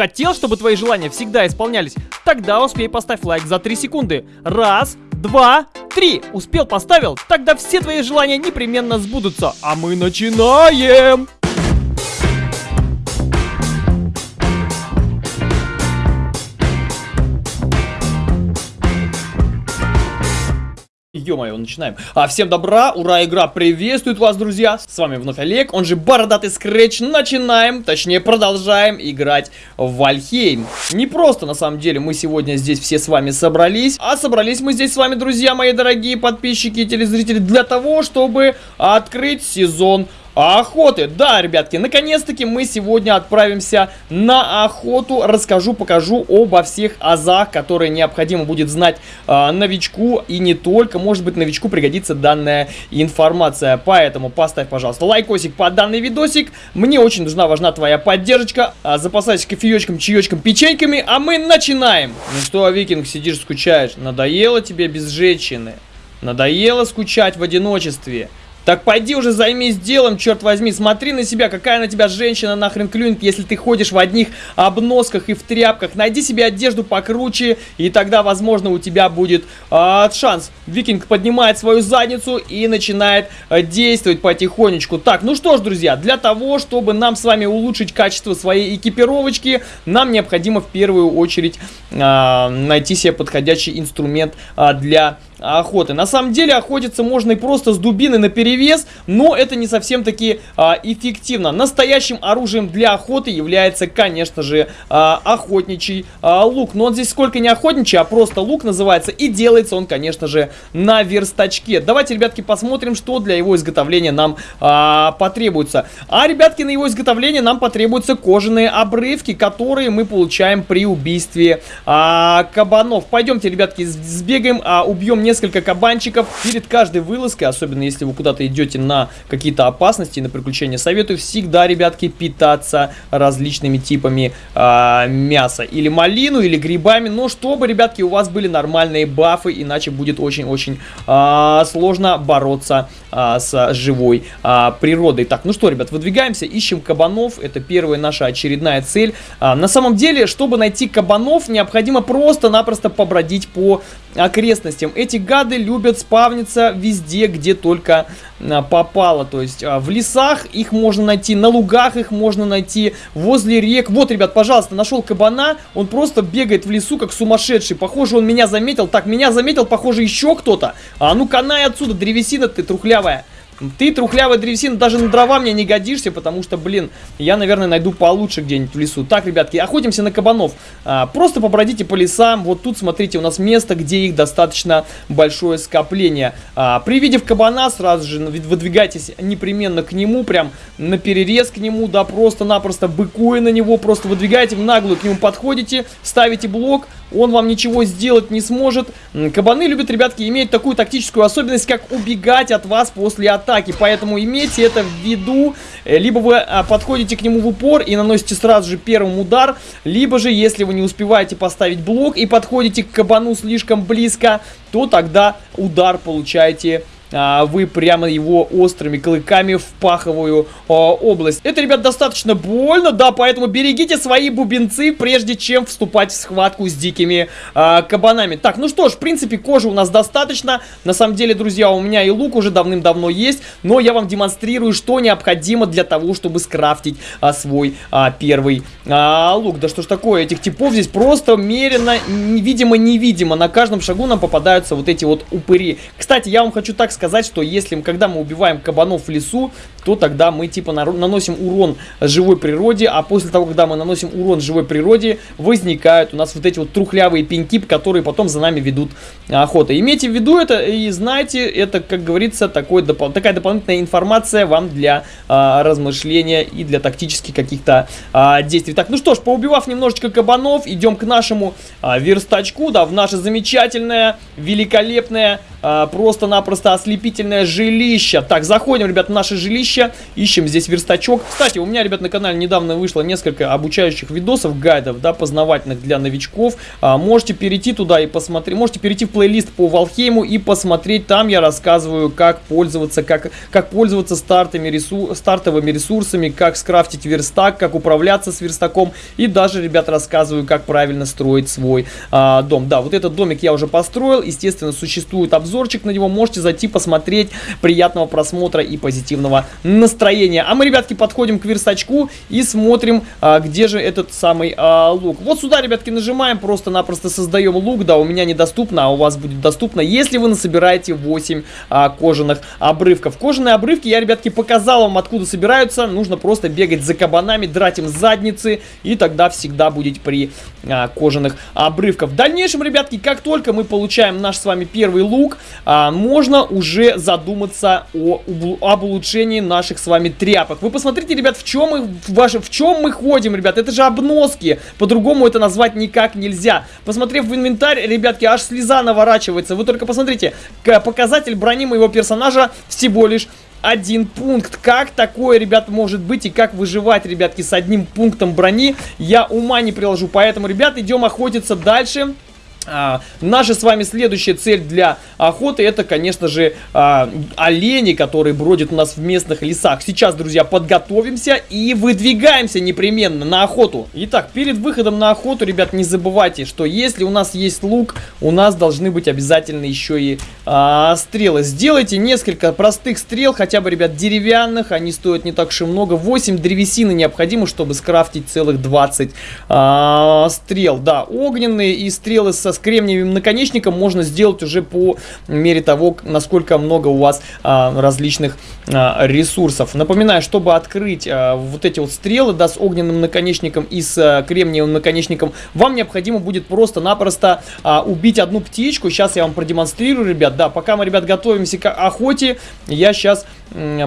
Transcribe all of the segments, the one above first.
Хотел, чтобы твои желания всегда исполнялись? Тогда успей поставь лайк за 3 секунды. Раз, два, три. Успел, поставил? Тогда все твои желания непременно сбудутся. А мы начинаем! Ё-моё, начинаем. А, всем добра, ура, игра приветствует вас, друзья. С вами вновь Олег, он же Бородатый Скретч. Начинаем, точнее продолжаем играть в Вальхейм. Не просто, на самом деле, мы сегодня здесь все с вами собрались. А собрались мы здесь с вами, друзья мои дорогие подписчики и телезрители, для того, чтобы открыть сезон охоты. Да, ребятки, наконец-таки мы сегодня отправимся на охоту. Расскажу, покажу обо всех азах, которые необходимо будет знать э, новичку. И не только, может быть, новичку пригодится данная информация. Поэтому поставь, пожалуйста, лайкосик под данный видосик. Мне очень нужна, важна твоя поддержка. А, запасайся кофеечком, чаечком, печеньками, а мы начинаем. Ну что, Викинг, сидишь, скучаешь? Надоело тебе без женщины? Надоело скучать в одиночестве? Так пойди уже займись делом, черт возьми. Смотри на себя, какая на тебя женщина нахрен клюнет, если ты ходишь в одних обносках и в тряпках. Найди себе одежду покруче, и тогда, возможно, у тебя будет э, шанс. Викинг поднимает свою задницу и начинает э, действовать потихонечку. Так, ну что ж, друзья, для того, чтобы нам с вами улучшить качество своей экипировочки, нам необходимо в первую очередь э, найти себе подходящий инструмент э, для охоты. На самом деле охотиться можно и просто с дубины на перевес, но это не совсем таки а, эффективно. Настоящим оружием для охоты является, конечно же, а, охотничий а, лук. Но он здесь сколько не охотничий, а просто лук называется. И делается он, конечно же, на верстачке. Давайте, ребятки, посмотрим, что для его изготовления нам а, потребуется. А, ребятки, на его изготовление нам потребуются кожаные обрывки, которые мы получаем при убийстве а, кабанов. Пойдемте, ребятки, сбегаем, а, убьем несколько кабанчиков. Перед каждой вылазкой, особенно если вы куда-то идете на какие-то опасности, на приключения, советую всегда, ребятки, питаться различными типами э, мяса. Или малину, или грибами, но чтобы, ребятки, у вас были нормальные бафы, иначе будет очень-очень э, сложно бороться э, с живой э, природой. Так, ну что, ребят, выдвигаемся, ищем кабанов, это первая наша очередная цель. Э, на самом деле, чтобы найти кабанов, необходимо просто-напросто побродить по окрестностям. Эти гады любят спавниться везде, где только а, попало. То есть а, в лесах их можно найти, на лугах их можно найти, возле рек. Вот, ребят, пожалуйста, нашел кабана. Он просто бегает в лесу, как сумасшедший. Похоже, он меня заметил. Так, меня заметил, похоже, еще кто-то. А ну канай отсюда, древесина ты трухлявая. Ты, трухлявая древесина, даже на дрова мне не годишься, потому что, блин, я, наверное, найду получше где-нибудь в лесу. Так, ребятки, охотимся на кабанов. А, просто побродите по лесам. Вот тут, смотрите, у нас место, где их достаточно большое скопление. А, при виде кабана сразу же выдвигайтесь непременно к нему, прям на перерез к нему, да, просто-напросто быкуя на него, просто выдвигаете наглую, к нему подходите, ставите блок, он вам ничего сделать не сможет. Кабаны любят, ребятки, иметь такую тактическую особенность, как убегать от вас после атаки. Поэтому имейте это в виду. Э, либо вы а, подходите к нему в упор и наносите сразу же первым удар, либо же, если вы не успеваете поставить блок и подходите к кабану слишком близко, то тогда удар получаете вы прямо его острыми клыками в паховую а, область. Это, ребят, достаточно больно, да, поэтому берегите свои бубенцы, прежде чем вступать в схватку с дикими а, кабанами. Так, ну что ж, в принципе, кожи у нас достаточно. На самом деле, друзья, у меня и лук уже давным-давно есть, но я вам демонстрирую, что необходимо для того, чтобы скрафтить а, свой а, первый а, лук. Да что ж такое, этих типов здесь просто мерено, видимо-невидимо. На каждом шагу нам попадаются вот эти вот упыри. Кстати, я вам хочу так сказать, сказать, что если, когда мы убиваем кабанов в лесу, то тогда мы типа наносим урон живой природе, а после того, когда мы наносим урон живой природе, возникают у нас вот эти вот трухлявые пеньки, которые потом за нами ведут охота. Имейте в виду это и знайте, это, как говорится, такой, доп такая дополнительная информация вам для а, размышления и для тактических каких-то а, действий. Так, ну что ж, поубивав немножечко кабанов, идем к нашему а, верстачку, да, в наше замечательное, великолепное а, просто-напросто ослепительное жилище. Так, заходим, ребят, в наше жилище, ищем здесь верстачок. Кстати, у меня, ребят, на канале недавно вышло несколько обучающих видосов, гайдов, да, познавательных для новичков. А, можете перейти туда и посмотреть, можете перейти в плейлист по Валхейму и посмотреть, там я рассказываю, как пользоваться, как, как пользоваться стартами, ресур, стартовыми ресурсами, как скрафтить верстак, как управляться с верстаком и даже, ребят, рассказываю, как правильно строить свой а, дом. Да, вот этот домик я уже построил, естественно, существует обзорчик на него, можете зайти посмотреть, приятного просмотра и позитивного настроения. А мы, ребятки, подходим к верстачку и смотрим, а, где же этот самый а, лук. Вот сюда, ребятки, нажимаем, просто-напросто создаем лук, да, у меня недоступно, а у вас будет доступно, если вы насобираете 8 а, кожаных обрывков. Кожаные обрывки я, ребятки, показал вам, откуда собираются, нужно просто бегать за кабанами, драть им задницы, и тогда всегда будете при а, кожаных обрывках. В дальнейшем, ребятки, как только мы получаем наш с вами первый лук, а, можно уже задуматься о, об улучшении наших с вами тряпок. Вы посмотрите, ребят, в чем мы, в, ваше, в чем мы ходим, ребят, это же обноски, по-другому это назвать никак нельзя. Посмотрев в инвентарь, ребятки, аж слеза наворачивается. Вы только посмотрите, показатель брони моего персонажа всего лишь один пункт. Как такое, ребят, может быть и как выживать, ребятки, с одним пунктом брони, я ума не приложу. Поэтому, ребят, идем охотиться дальше. А, наша с вами следующая цель для охоты это, конечно же, а, олени, которые бродят у нас в местных лесах. Сейчас, друзья, подготовимся и выдвигаемся непременно на охоту. Итак, перед выходом на охоту, ребят, не забывайте, что если у нас есть лук, у нас должны быть обязательно еще и а, стрелы. Сделайте несколько простых стрел, хотя бы, ребят, деревянных, они стоят не так уж и много. 8 древесины необходимо, чтобы скрафтить целых 20 а, стрел. Да, огненные и стрелы со кремниевым наконечником можно сделать уже по мере того, насколько много у вас а, различных а, ресурсов. Напоминаю, чтобы открыть а, вот эти вот стрелы, да, с огненным наконечником и с а, кремниевым наконечником, вам необходимо будет просто-напросто а, убить одну птичку. Сейчас я вам продемонстрирую, ребят. Да, пока мы, ребят, готовимся к охоте, я сейчас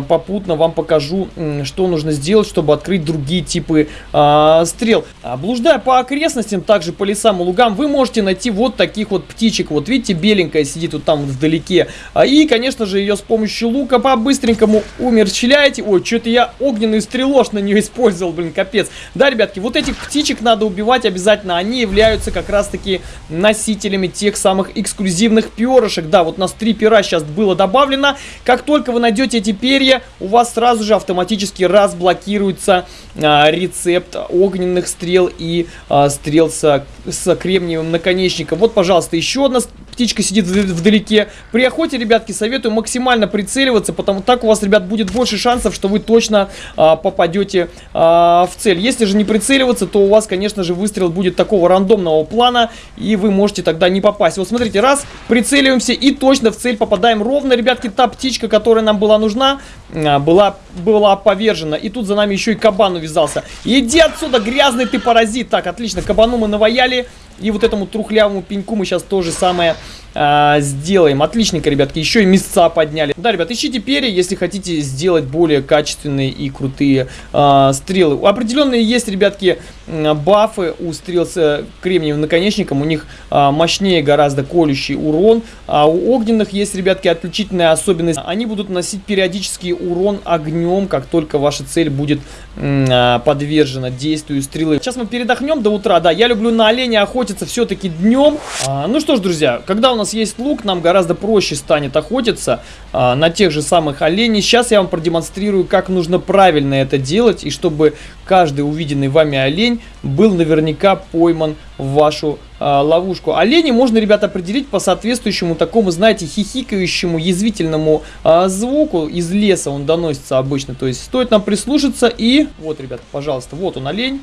попутно вам покажу, что нужно сделать, чтобы открыть другие типы э, стрел. Блуждая по окрестностям, также по лесам и лугам, вы можете найти вот таких вот птичек. Вот видите, беленькая сидит вот там вот вдалеке. А, и, конечно же, ее с помощью лука по-быстренькому умерщвляете. Ой, что-то я огненный стрелош на нее использовал, блин, капец. Да, ребятки, вот этих птичек надо убивать обязательно. Они являются как раз-таки носителями тех самых эксклюзивных перышек. Да, вот у нас три пера сейчас было добавлено. Как только вы найдете эти перья, у вас сразу же автоматически разблокируется а, рецепт огненных стрел и а, стрел с, с кремниевым наконечником. Вот, пожалуйста, еще одна птичка сидит вдалеке. При охоте, ребятки, советую максимально прицеливаться, потому так у вас, ребят, будет больше шансов, что вы точно а, попадете а, в цель. Если же не прицеливаться, то у вас, конечно же, выстрел будет такого рандомного плана, и вы можете тогда не попасть. Вот смотрите, раз, прицеливаемся и точно в цель попадаем ровно, ребятки, та птичка, которая нам была нужна, а, была, была повержена. И тут за нами еще и кабан увязался. Иди отсюда, грязный ты паразит. Так, отлично, кабану мы наваяли. И вот этому трухлявому пеньку мы сейчас то же самое а, сделаем. Отличненько, ребятки. Еще и места подняли. Да, ребят, ищите перья, если хотите сделать более качественные и крутые а, стрелы. Определенные есть, ребятки, бафы у стрел с э, кремниевым наконечником. У них а, мощнее гораздо колющий урон. А у огненных есть, ребятки, отличительная особенность. Они будут носить периодический урон огнем, как только ваша цель будет а, подвержена действию стрелы. Сейчас мы передохнем до утра. Да, я люблю на оленя охотиться все-таки днем. А, ну что ж, друзья, когда у нас нас есть лук, нам гораздо проще станет охотиться а, на тех же самых оленей. Сейчас я вам продемонстрирую, как нужно правильно это делать, и чтобы каждый увиденный вами олень был наверняка пойман в вашу а, ловушку. Олени можно, ребята, определить по соответствующему такому, знаете, хихикающему, язвительному а, звуку из леса он доносится обычно. То есть стоит нам прислушаться и... Вот, ребята, пожалуйста, вот он олень.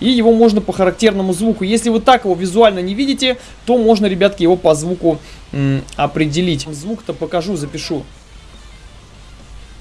И его можно по характерному звуку. Если вы так его визуально не видите, то можно, ребятки, его по звуку определить. Звук-то покажу, запишу.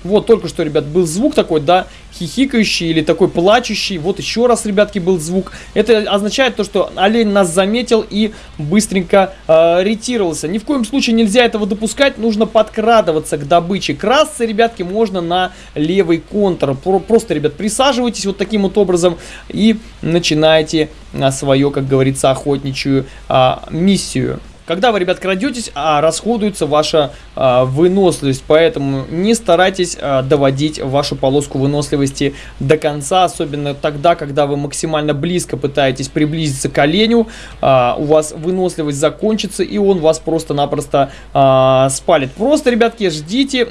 Вот только что, ребят, был звук такой, да, хихикающий или такой плачущий. Вот еще раз, ребятки, был звук. Это означает то, что олень нас заметил и быстренько э, ретировался. Ни в коем случае нельзя этого допускать. Нужно подкрадываться к добыче. Красться, ребятки, можно на левый контур. Просто, ребят, присаживайтесь вот таким вот образом и начинаете а, свою, как говорится, охотничью а, миссию. Когда вы, ребят, крадетесь, а, расходуется ваша а, выносливость. Поэтому не старайтесь а, доводить вашу полоску выносливости до конца, особенно тогда, когда вы максимально близко пытаетесь приблизиться к оленю. А, у вас выносливость закончится, и он вас просто-напросто а, спалит. Просто, ребятки, ждите,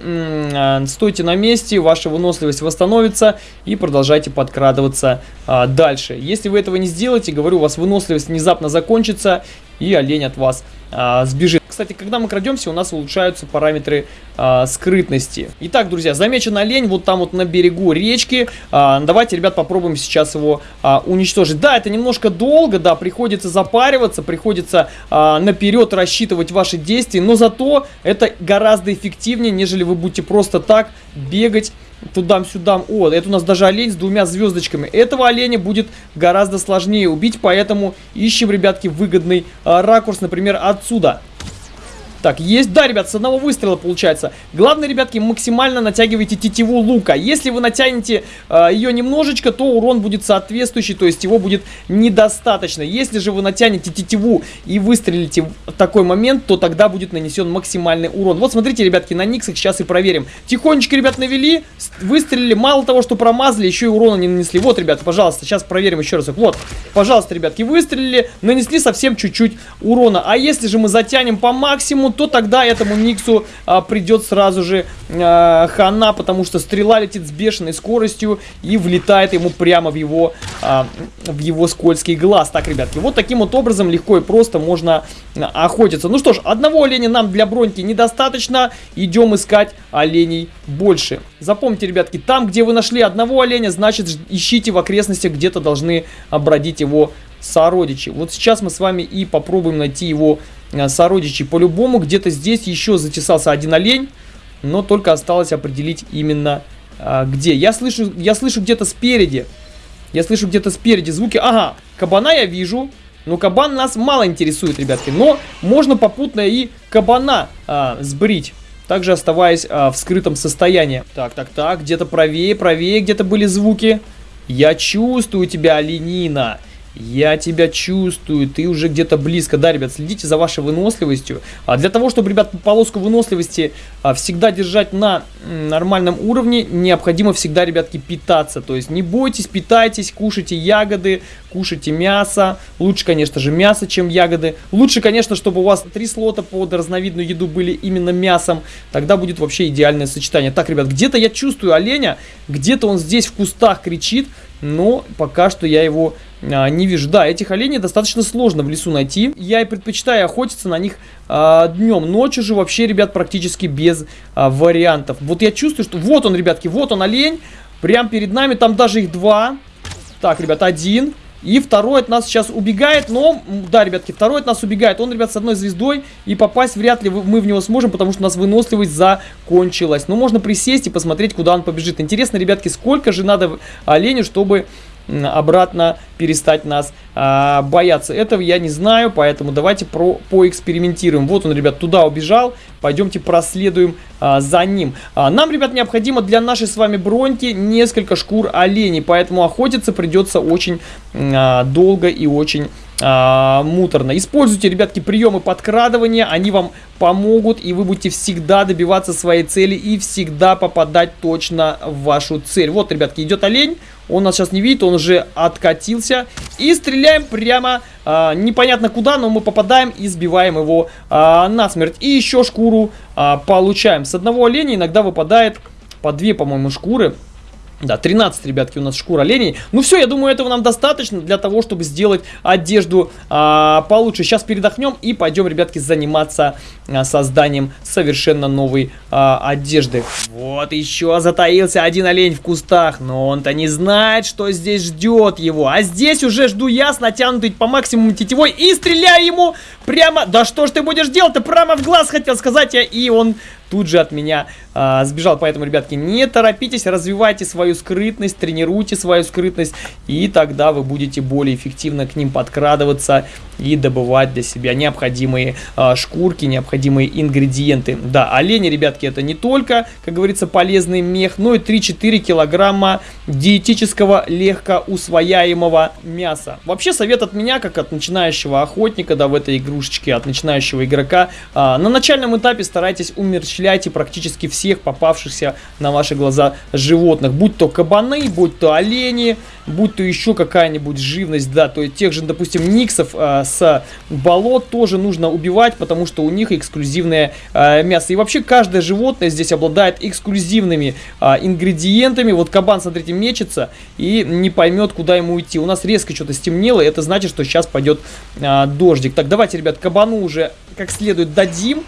стойте на месте, ваша выносливость восстановится и продолжайте подкрадываться а, дальше. Если вы этого не сделаете, говорю, у вас выносливость внезапно закончится, и олень от вас а, сбежит. Кстати, когда мы крадемся, у нас улучшаются параметры а, скрытности. Итак, друзья, замечен олень вот там вот на берегу речки. А, давайте, ребят, попробуем сейчас его а, уничтожить. Да, это немножко долго, да, приходится запариваться, приходится а, наперед рассчитывать ваши действия, но зато это гораздо эффективнее, нежели вы будете просто так бегать туда-сюда. О, это у нас даже олень с двумя звездочками. Этого оленя будет гораздо сложнее убить, поэтому ищем, ребятки, выгодный а, ракурс, например, отсюда. Так, есть, да, ребят, с одного выстрела получается. Главное, ребятки, максимально натягивайте тетиву лука. Если вы натянете э, ее немножечко, то урон будет соответствующий, то есть его будет недостаточно. Если же вы натянете тетиву и выстрелите в такой момент, то тогда будет нанесен максимальный урон. Вот смотрите, ребятки, на Никсах сейчас и проверим. Тихонечко, ребят, навели, выстрелили, мало того, что промазали, еще и урона не нанесли. Вот, ребят, пожалуйста, сейчас проверим еще раз. Вот, пожалуйста, ребятки, выстрелили, нанесли совсем чуть-чуть урона. А если же мы затянем по максимуму, то тогда этому Никсу а, придет сразу же а, хана, потому что стрела летит с бешеной скоростью и влетает ему прямо в его, а, в его скользкий глаз. Так, ребятки, вот таким вот образом легко и просто можно а, охотиться. Ну что ж, одного оленя нам для броньки недостаточно, идем искать оленей больше. Запомните, ребятки, там, где вы нашли одного оленя, значит, ищите в окрестностях, где-то должны бродить его сородичи. Вот сейчас мы с вами и попробуем найти его сородичей. По-любому где-то здесь еще затесался один олень, но только осталось определить именно а, где. Я слышу, я слышу где-то спереди. Я слышу где-то спереди звуки. Ага, кабана я вижу. Но кабан нас мало интересует, ребятки. Но можно попутно и кабана а, сбрить. Также оставаясь а, в скрытом состоянии. Так, так, так. Где-то правее, правее где-то были звуки. Я чувствую тебя, оленина. Я тебя чувствую, ты уже где-то близко. Да, ребят, следите за вашей выносливостью. А для того, чтобы, ребят, полоску выносливости а, всегда держать на нормальном уровне, необходимо всегда, ребятки, питаться. То есть не бойтесь, питайтесь, кушайте ягоды, кушайте мясо. Лучше, конечно же, мясо, чем ягоды. Лучше, конечно, чтобы у вас три слота под разновидную еду были именно мясом. Тогда будет вообще идеальное сочетание. Так, ребят, где-то я чувствую оленя, где-то он здесь в кустах кричит но пока что я его а, не вижу. Да, этих оленей достаточно сложно в лесу найти. Я и предпочитаю охотиться на них а, днем. Ночью же вообще, ребят, практически без а, вариантов. Вот я чувствую, что вот он, ребятки, вот он олень. Прям перед нами, там даже их два. Так, ребят, один. И второй от нас сейчас убегает, но, да, ребятки, второй от нас убегает. Он, ребят, с одной звездой, и попасть вряд ли мы в него сможем, потому что у нас выносливость закончилась. Но можно присесть и посмотреть, куда он побежит. Интересно, ребятки, сколько же надо оленю, чтобы обратно перестать нас а, бояться. Этого я не знаю, поэтому давайте про, поэкспериментируем. Вот он, ребят, туда убежал. Пойдемте проследуем а, за ним. А, нам, ребят, необходимо для нашей с вами броньки несколько шкур оленей, поэтому охотиться придется очень а, долго и очень а, муторно. Используйте, ребятки, приемы подкрадывания, они вам помогут, и вы будете всегда добиваться своей цели и всегда попадать точно в вашу цель. Вот, ребятки, идет олень, он нас сейчас не видит, он уже откатился, и стреляем прямо а, непонятно куда, но мы попадаем и сбиваем его а, насмерть. И еще шкуру а, получаем. С одного оленя иногда выпадает по две, по-моему, шкуры. Да, 13, ребятки, у нас шкура оленей. Ну все, я думаю, этого нам достаточно для того, чтобы сделать одежду а, получше. Сейчас передохнем и пойдем, ребятки, заниматься а, созданием совершенно новой а, одежды. Вот еще затаился один олень в кустах, но он-то не знает, что здесь ждет его. А здесь уже жду я с натянутой по максимуму тетевой и стреляю ему прямо... Да что ж ты будешь делать-то? Прямо в глаз хотел сказать я, и он тут же от меня а, сбежал. Поэтому, ребятки, не торопитесь, развивайте свою скрытность, тренируйте свою скрытность, и тогда вы будете более эффективно к ним подкрадываться и добывать для себя необходимые а, шкурки, необходимые ингредиенты. Да, олени, ребятки, это не только, как говорится, полезный мех, но и 3-4 килограмма диетического легкоусвояемого мяса. Вообще, совет от меня, как от начинающего охотника, да, в этой игрушечке, от начинающего игрока, а, на начальном этапе старайтесь умерщвлять практически всех попавшихся на ваши глаза животных, будь то кабаны, будь то олени, будь то еще какая-нибудь живность, да, то есть тех же, допустим, никсов а, с болот тоже нужно убивать, потому что у них эксклюзивное а, мясо. И вообще каждое животное здесь обладает эксклюзивными а, ингредиентами. Вот кабан, смотрите, мечется и не поймет, куда ему идти. У нас резко что-то стемнело, это значит, что сейчас пойдет а, дождик. Так, давайте, ребят, кабану уже как следует дадим.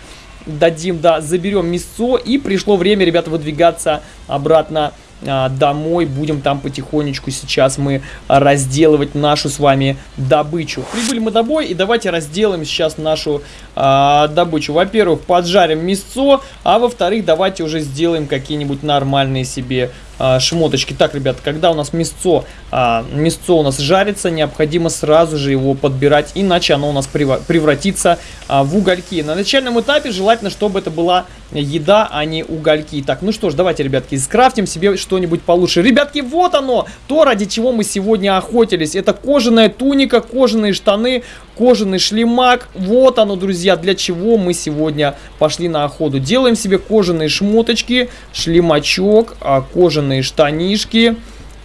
Дадим, да, заберем мясо. И пришло время, ребята, выдвигаться обратно домой. Будем там потихонечку сейчас мы разделывать нашу с вами добычу. Прибыли мы домой и давайте разделаем сейчас нашу а, добычу. Во-первых, поджарим мясо, а во-вторых, давайте уже сделаем какие-нибудь нормальные себе а, шмоточки. Так, ребят, когда у нас мясцо, а, мясцо у нас жарится, необходимо сразу же его подбирать, иначе оно у нас превратится а, в угольки. На начальном этапе желательно, чтобы это была еда, а не угольки. Так, ну что ж, давайте, ребятки, скрафтим себе что-нибудь получше. Ребятки, вот оно, то, ради чего мы сегодня охотились. Это кожаная туника, кожаные штаны, кожаный шлемак. Вот оно, друзья, для чего мы сегодня пошли на охоту. Делаем себе кожаные шмоточки, шлемачок, а, кожаные штанишки.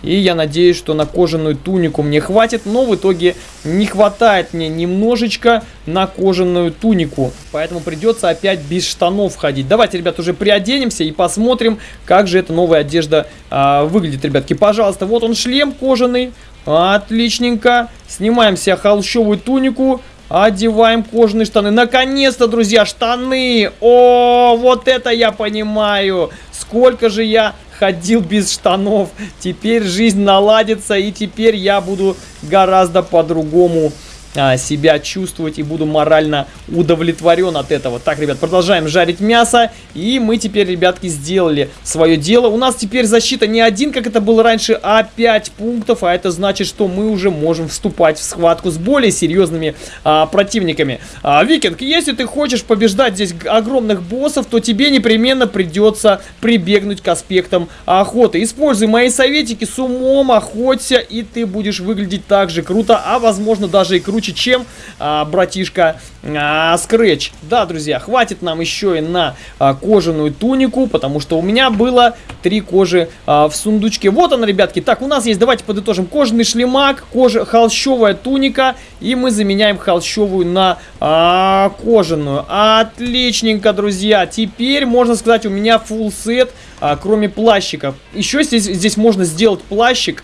И я надеюсь, что на кожаную тунику мне хватит, но в итоге не хватает мне немножечко на кожаную тунику. Поэтому придется опять без штанов ходить. Давайте, ребят, уже приоденемся и посмотрим, как же эта новая одежда а, выглядит, ребятки. Пожалуйста, вот он шлем кожаный. Отличненько. Снимаем себе холщовую тунику. Одеваем кожаные штаны. Наконец-то, друзья, штаны. О, вот это я понимаю. Сколько же я ходил без штанов. Теперь жизнь наладится, и теперь я буду гораздо по-другому а, себя чувствовать и буду морально удовлетворен от этого. Так, ребят, продолжаем жарить мясо. И мы теперь, ребятки, сделали свое дело. У нас теперь защита не один, как это было раньше, а 5 пунктов. А это значит, что мы уже можем вступать в схватку с более серьезными а, противниками. А, Викинг, если ты хочешь побеждать здесь огромных боссов, то тебе непременно придется прибегнуть к аспектам охоты. Используй мои советики с умом, охоться, и ты будешь выглядеть так же круто, а возможно даже и круче круче, чем а, братишка а, Scratch. Да, друзья, хватит нам еще и на а, кожаную тунику, потому что у меня было три кожи а, в сундучке. Вот он, ребятки. Так, у нас есть, давайте подытожим, кожаный шлемак, кожа, холщовая туника, и мы заменяем холщовую на а, кожаную. Отличненько, друзья. Теперь, можно сказать, у меня full сет, а, кроме плащиков. Еще здесь, здесь можно сделать плащик,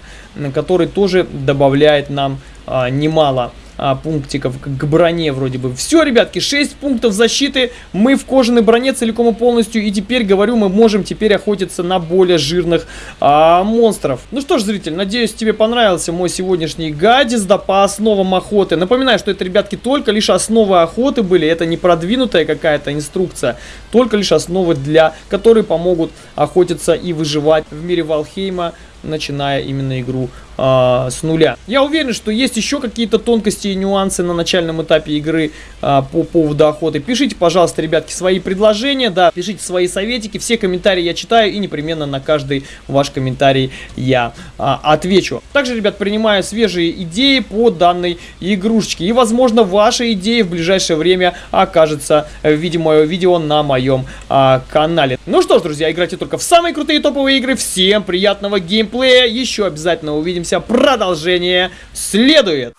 который тоже добавляет нам а, немало а, пунктиков к броне вроде бы. Все, ребятки, 6 пунктов защиты. Мы в кожаной броне целиком и полностью. И теперь, говорю, мы можем теперь охотиться на более жирных а, монстров. Ну что ж, зритель, надеюсь, тебе понравился мой сегодняшний гадис, да, по основам охоты. Напоминаю, что это, ребятки, только лишь основы охоты были. Это не продвинутая какая-то инструкция. Только лишь основы, для которые помогут охотиться и выживать в мире Валхейма начиная именно игру э, с нуля. Я уверен, что есть еще какие-то тонкости и нюансы на начальном этапе игры э, по поводу охоты. Пишите, пожалуйста, ребятки, свои предложения, да, пишите свои советики, все комментарии я читаю и непременно на каждый ваш комментарий я э, отвечу. Также, ребят, принимаю свежие идеи по данной игрушечке и, возможно, ваша идея в ближайшее время окажется в виде моего видео на моем э, канале. Ну что ж, друзья, играйте только в самые крутые топовые игры. Всем приятного геймплея! Геймплея. Еще обязательно увидимся. Продолжение следует.